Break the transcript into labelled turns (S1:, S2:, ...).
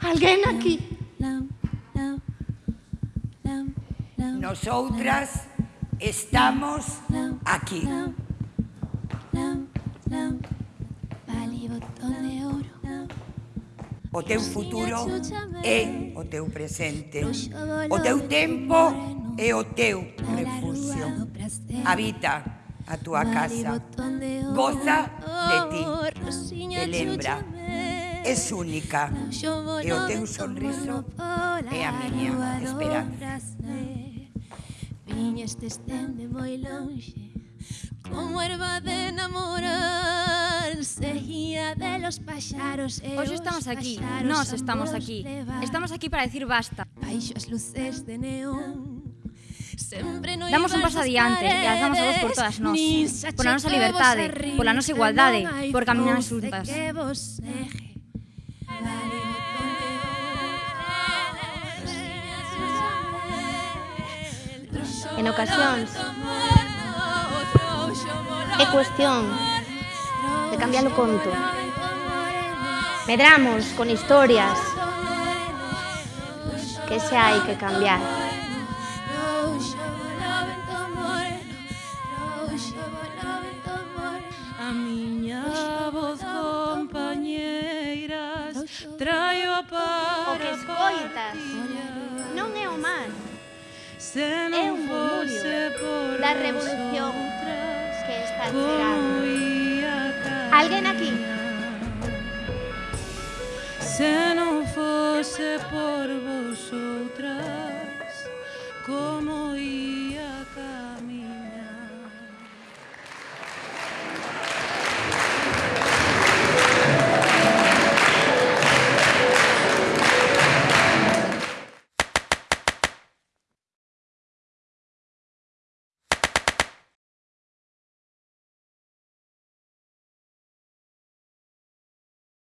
S1: Alguén aquí?
S2: Nosotras estamos aquí. O teu futuro é eh, o teu presente. O teu tempo é eh, o teu refugio. Habita a tua casa. Goza de ti. Te lembra es única. E o teu sonriso. é eh, a miña esperanza.
S3: Viñas te estende moi longe. Como erva de enamorar Seguía de los paxaros e
S4: eh,
S3: Hoxe
S4: estamos aquí, nós estamos aquí. Estamos aquí para decir basta.
S3: Baixo as luces de neón. Sempre no
S4: Damos un paso adiante e alzamos a voz por todas. nós Pola nosa liberdade, pola nosa igualdade Por caminar xuntas
S3: Que vos ejes
S1: en ocasións é cuestión de cambiar o conto. Medramos con historias que se hai que cambiar.
S5: A miña voz compañeiras traio para
S1: o que escoitas non é o mar é un
S5: murmúrio
S1: da revolución que está chegando. Alguien aquí?